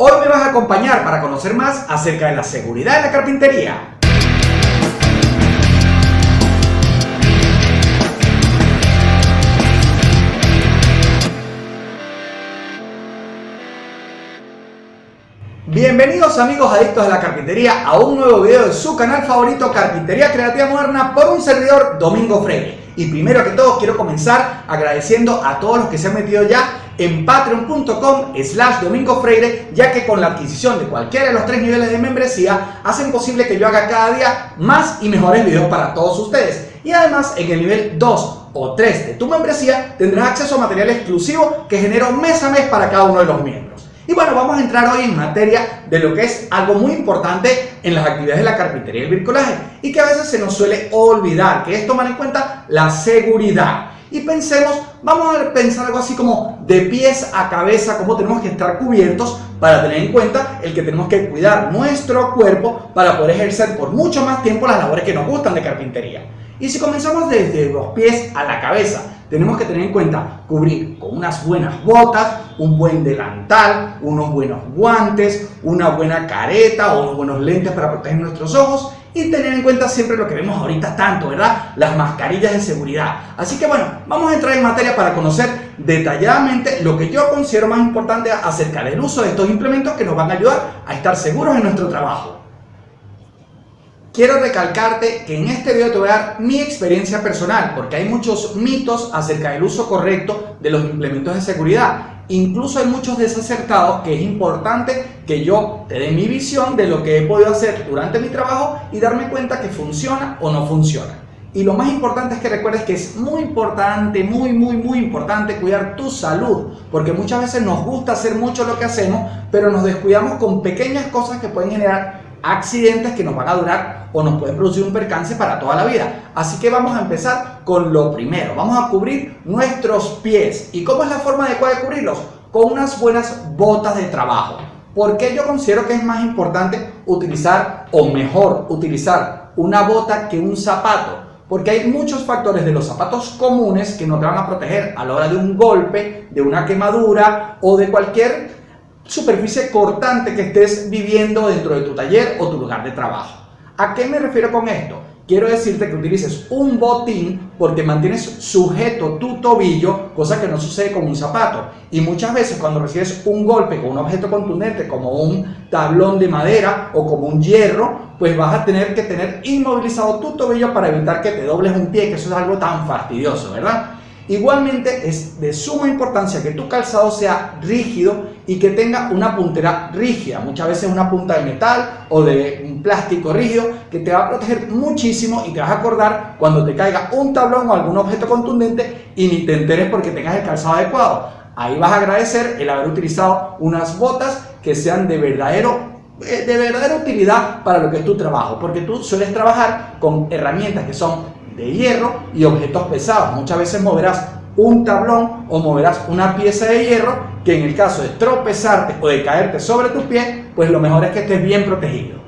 Hoy me vas a acompañar para conocer más acerca de la seguridad en la carpintería. Bienvenidos amigos adictos a la carpintería a un nuevo video de su canal favorito Carpintería Creativa Moderna por un servidor Domingo Freire. Y primero que todo quiero comenzar agradeciendo a todos los que se han metido ya en patreon.com slash domingo freire ya que con la adquisición de cualquiera de los tres niveles de membresía hacen posible que yo haga cada día más y mejores videos para todos ustedes. Y además en el nivel 2 o 3 de tu membresía tendrás acceso a material exclusivo que genero mes a mes para cada uno de los miembros. Y bueno, vamos a entrar hoy en materia de lo que es algo muy importante en las actividades de la carpintería y el bricolaje y que a veces se nos suele olvidar, que es tomar en cuenta la seguridad. Y pensemos, vamos a pensar algo así como de pies a cabeza, cómo tenemos que estar cubiertos para tener en cuenta el que tenemos que cuidar nuestro cuerpo para poder ejercer por mucho más tiempo las labores que nos gustan de carpintería. Y si comenzamos desde los pies a la cabeza, tenemos que tener en cuenta cubrir con unas buenas botas, un buen delantal, unos buenos guantes, una buena careta o unos buenos lentes para proteger nuestros ojos y tener en cuenta siempre lo que vemos ahorita tanto, ¿verdad? Las mascarillas de seguridad. Así que bueno, vamos a entrar en materia para conocer detalladamente lo que yo considero más importante acerca del uso de estos implementos que nos van a ayudar a estar seguros en nuestro trabajo. Quiero recalcarte que en este video te voy a dar mi experiencia personal porque hay muchos mitos acerca del uso correcto de los implementos de seguridad. Incluso hay muchos desacertados que es importante que yo te dé mi visión de lo que he podido hacer durante mi trabajo y darme cuenta que funciona o no funciona. Y lo más importante es que recuerdes que es muy importante, muy, muy, muy importante cuidar tu salud. Porque muchas veces nos gusta hacer mucho lo que hacemos, pero nos descuidamos con pequeñas cosas que pueden generar accidentes que nos van a durar o nos pueden producir un percance para toda la vida. Así que vamos a empezar con lo primero. Vamos a cubrir nuestros pies. ¿Y cómo es la forma adecuada de cubrirlos? Con unas buenas botas de trabajo. ¿Por qué yo considero que es más importante utilizar, o mejor, utilizar una bota que un zapato? Porque hay muchos factores de los zapatos comunes que no van a proteger a la hora de un golpe, de una quemadura o de cualquier superficie cortante que estés viviendo dentro de tu taller o tu lugar de trabajo. ¿A qué me refiero con esto? Quiero decirte que utilices un botín porque mantienes sujeto tu tobillo, cosa que no sucede con un zapato. Y muchas veces cuando recibes un golpe con un objeto contundente como un tablón de madera o como un hierro, pues vas a tener que tener inmovilizado tu tobillo para evitar que te dobles un pie, que eso es algo tan fastidioso, ¿verdad? Igualmente es de suma importancia que tu calzado sea rígido y que tenga una puntera rígida, muchas veces una punta de metal o de un plástico rígido que te va a proteger muchísimo y te vas a acordar cuando te caiga un tablón o algún objeto contundente y ni te enteres porque tengas el calzado adecuado. Ahí vas a agradecer el haber utilizado unas botas que sean de verdadero eh, de verdadera utilidad para lo que es tu trabajo, porque tú sueles trabajar con herramientas que son de hierro y objetos pesados. Muchas veces moverás un tablón o moverás una pieza de hierro que en el caso de tropezarte o de caerte sobre tu pie, pues lo mejor es que estés bien protegido.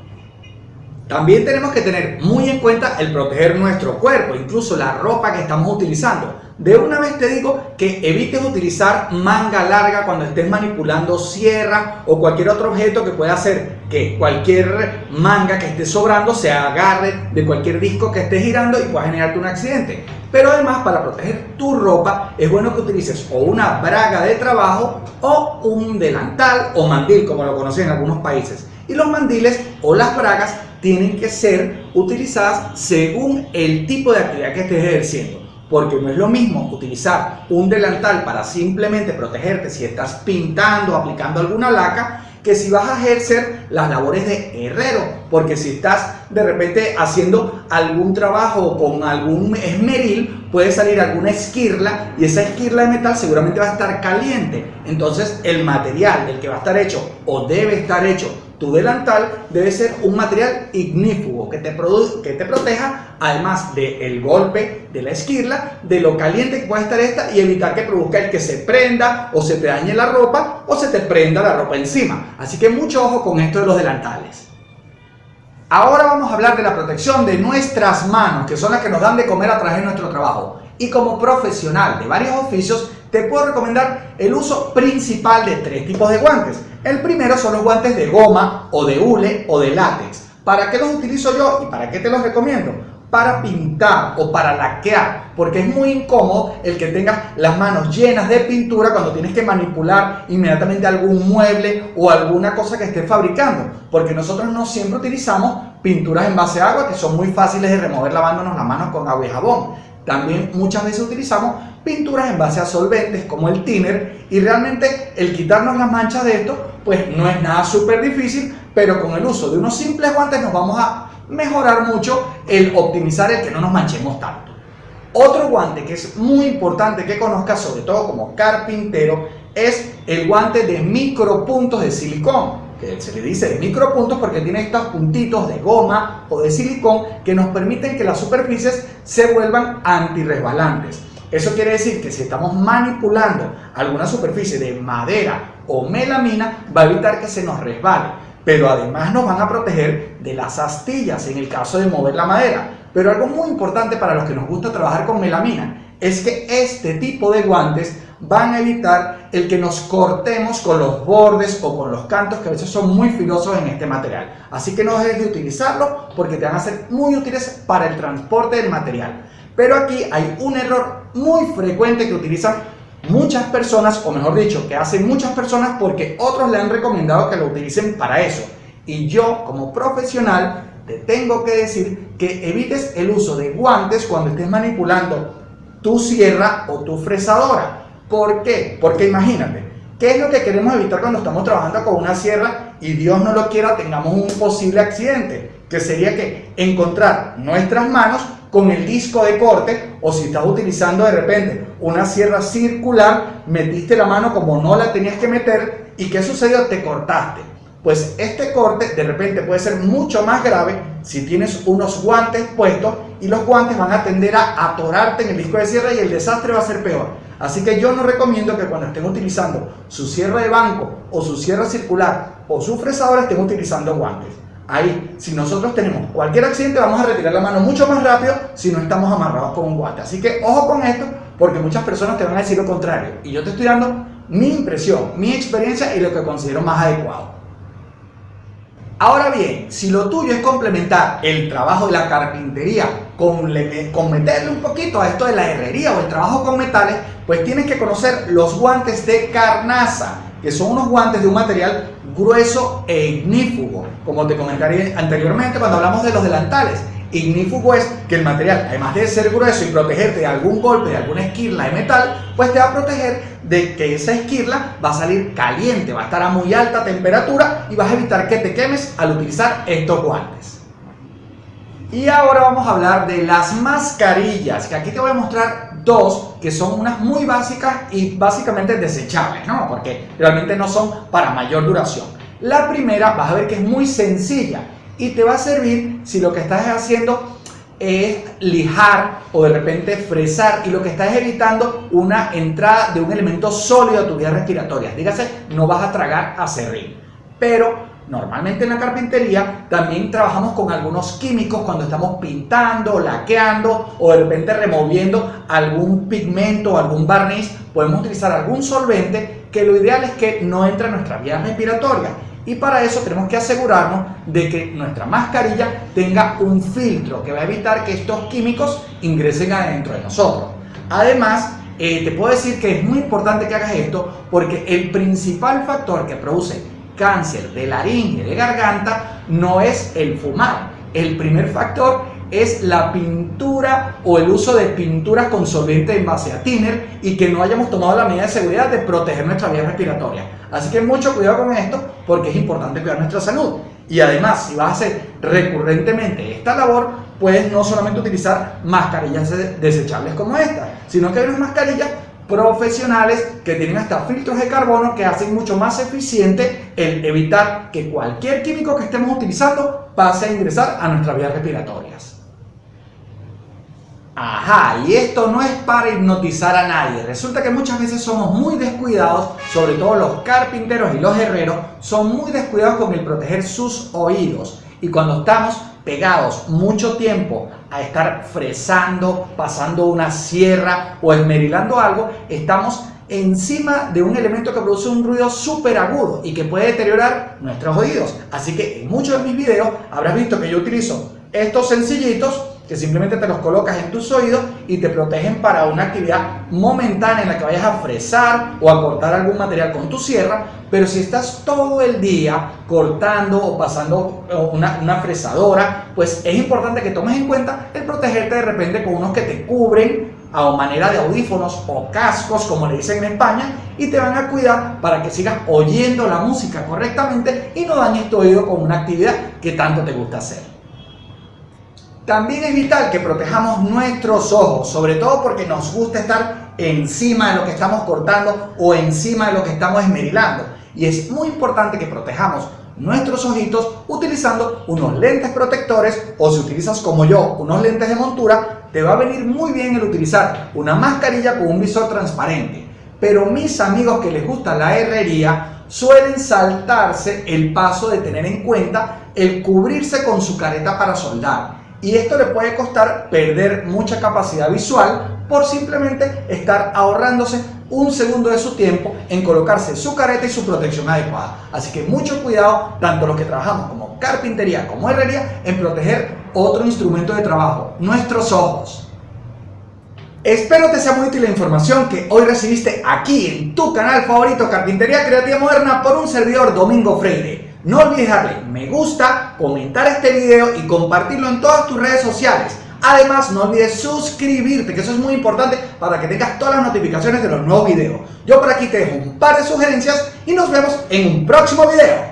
También tenemos que tener muy en cuenta el proteger nuestro cuerpo, incluso la ropa que estamos utilizando. De una vez te digo que evites utilizar manga larga cuando estés manipulando sierra o cualquier otro objeto que pueda hacer que cualquier manga que esté sobrando se agarre de cualquier disco que esté girando y pueda generarte un accidente. Pero además para proteger tu ropa es bueno que utilices o una braga de trabajo o un delantal o mandil como lo conocen en algunos países. Y los mandiles o las bragas tienen que ser utilizadas según el tipo de actividad que estés ejerciendo porque no es lo mismo utilizar un delantal para simplemente protegerte si estás pintando, aplicando alguna laca, que si vas a ejercer las labores de herrero, porque si estás de repente haciendo algún trabajo con algún esmeril, puede salir alguna esquirla y esa esquirla de metal seguramente va a estar caliente. Entonces el material del que va a estar hecho o debe estar hecho tu delantal debe ser un material ignífugo que te, que te proteja además del golpe de la esquirla, de lo caliente que puede estar esta y evitar que produzca el que se prenda o se te dañe la ropa o se te prenda la ropa encima. Así que mucho ojo con esto de los delantales. Ahora vamos a hablar de la protección de nuestras manos, que son las que nos dan de comer a través de nuestro trabajo. Y como profesional de varios oficios, te puedo recomendar el uso principal de tres tipos de guantes. El primero son los guantes de goma o de hule o de látex. ¿Para qué los utilizo yo y para qué te los recomiendo? Para pintar o para laquear, porque es muy incómodo el que tengas las manos llenas de pintura cuando tienes que manipular inmediatamente algún mueble o alguna cosa que estés fabricando, porque nosotros no siempre utilizamos pinturas en base a agua que son muy fáciles de remover lavándonos las manos con agua y jabón. También muchas veces utilizamos pinturas en base a solventes como el thinner y realmente el quitarnos las manchas de esto pues no es nada súper difícil, pero con el uso de unos simples guantes nos vamos a mejorar mucho el optimizar el que no nos manchemos tanto. Otro guante que es muy importante que conozcas, sobre todo como carpintero, es el guante de micropuntos de silicón que se le dice de micropuntos porque tiene estos puntitos de goma o de silicón que nos permiten que las superficies se vuelvan antirresbalantes. Eso quiere decir que si estamos manipulando alguna superficie de madera o melamina, va a evitar que se nos resbale. Pero además nos van a proteger de las astillas en el caso de mover la madera. Pero algo muy importante para los que nos gusta trabajar con melamina es que este tipo de guantes van a evitar el que nos cortemos con los bordes o con los cantos que a veces son muy filosos en este material. Así que no dejes de utilizarlo porque te van a ser muy útiles para el transporte del material. Pero aquí hay un error muy frecuente que utilizan muchas personas, o mejor dicho, que hacen muchas personas porque otros le han recomendado que lo utilicen para eso. Y yo, como profesional, te tengo que decir que evites el uso de guantes cuando estés manipulando tu sierra o tu fresadora. ¿Por qué? Porque imagínate, ¿qué es lo que queremos evitar cuando estamos trabajando con una sierra y Dios no lo quiera tengamos un posible accidente? Que sería que encontrar nuestras manos con el disco de corte o si estás utilizando de repente una sierra circular, metiste la mano como no la tenías que meter y ¿qué sucedió? Te cortaste. Pues este corte de repente puede ser mucho más grave si tienes unos guantes puestos y los guantes van a tender a atorarte en el disco de sierra y el desastre va a ser peor. Así que yo no recomiendo que cuando estén utilizando su cierre de banco o su cierre circular o su fresadora estén utilizando guantes. Ahí, si nosotros tenemos cualquier accidente, vamos a retirar la mano mucho más rápido si no estamos amarrados con un guante. Así que ojo con esto, porque muchas personas te van a decir lo contrario. Y yo te estoy dando mi impresión, mi experiencia y lo que considero más adecuado. Ahora bien, si lo tuyo es complementar el trabajo de la carpintería con, meterle un poquito a esto de la herrería o el trabajo con metales, pues tienes que conocer los guantes de carnaza, que son unos guantes de un material grueso e ignífugo, como te comentaré anteriormente cuando hablamos de los delantales. Ignífugo es que el material, además de ser grueso y protegerte de algún golpe, de alguna esquirla de metal, pues te va a proteger de que esa esquirla va a salir caliente, va a estar a muy alta temperatura y vas a evitar que te quemes al utilizar estos guantes. Y ahora vamos a hablar de las mascarillas, que aquí te voy a mostrar dos que son unas muy básicas y básicamente desechables, ¿no? Porque realmente no son para mayor duración. La primera vas a ver que es muy sencilla y te va a servir si lo que estás haciendo es lijar o de repente fresar y lo que estás evitando una entrada de un elemento sólido a tu vía respiratoria. Dígase, no vas a tragar a serrín. Pero normalmente en la carpintería también trabajamos con algunos químicos cuando estamos pintando, laqueando o de repente removiendo algún pigmento o algún barniz. Podemos utilizar algún solvente que lo ideal es que no entre a nuestra vía respiratoria y para eso tenemos que asegurarnos de que nuestra mascarilla tenga un filtro que va a evitar que estos químicos ingresen adentro de nosotros. Además, eh, te puedo decir que es muy importante que hagas esto porque el principal factor que produce cáncer de laringe, de garganta, no es el fumar. El primer factor es la pintura o el uso de pinturas con solvente en base a thinner y que no hayamos tomado la medida de seguridad de proteger nuestra vía respiratoria. Así que mucho cuidado con esto porque es importante cuidar nuestra salud. Y además, si vas a hacer recurrentemente esta labor, puedes no solamente utilizar mascarillas desechables como esta, sino que hay unas mascarillas profesionales que tienen hasta filtros de carbono que hacen mucho más eficiente el evitar que cualquier químico que estemos utilizando pase a ingresar a nuestras vías respiratorias. Ajá, y esto no es para hipnotizar a nadie. Resulta que muchas veces somos muy descuidados, sobre todo los carpinteros y los herreros, son muy descuidados con el proteger sus oídos. Y cuando estamos pegados mucho tiempo a estar fresando, pasando una sierra o esmerilando algo, estamos encima de un elemento que produce un ruido súper agudo y que puede deteriorar nuestros oídos. Así que en muchos de mis videos habrás visto que yo utilizo estos sencillitos que simplemente te los colocas en tus oídos y te protegen para una actividad momentánea en la que vayas a fresar o a cortar algún material con tu sierra, pero si estás todo el día cortando o pasando una, una fresadora, pues es importante que tomes en cuenta el protegerte de repente con unos que te cubren a manera de audífonos o cascos, como le dicen en España, y te van a cuidar para que sigas oyendo la música correctamente y no dañes tu oído con una actividad que tanto te gusta hacer. También es vital que protejamos nuestros ojos, sobre todo porque nos gusta estar encima de lo que estamos cortando o encima de lo que estamos esmerilando. Y es muy importante que protejamos nuestros ojitos utilizando unos lentes protectores o si utilizas como yo unos lentes de montura, te va a venir muy bien el utilizar una mascarilla con un visor transparente. Pero mis amigos que les gusta la herrería suelen saltarse el paso de tener en cuenta el cubrirse con su careta para soldar y esto le puede costar perder mucha capacidad visual por simplemente estar ahorrándose un segundo de su tiempo en colocarse su careta y su protección adecuada. Así que mucho cuidado, tanto los que trabajamos como carpintería como herrería, en proteger otro instrumento de trabajo, nuestros ojos. Espero te sea muy útil la información que hoy recibiste aquí en tu canal favorito Carpintería Creativa Moderna por un servidor Domingo Freire. No olvides darle me gusta, comentar este video y compartirlo en todas tus redes sociales. Además, no olvides suscribirte, que eso es muy importante para que tengas todas las notificaciones de los nuevos videos. Yo por aquí te dejo un par de sugerencias y nos vemos en un próximo video.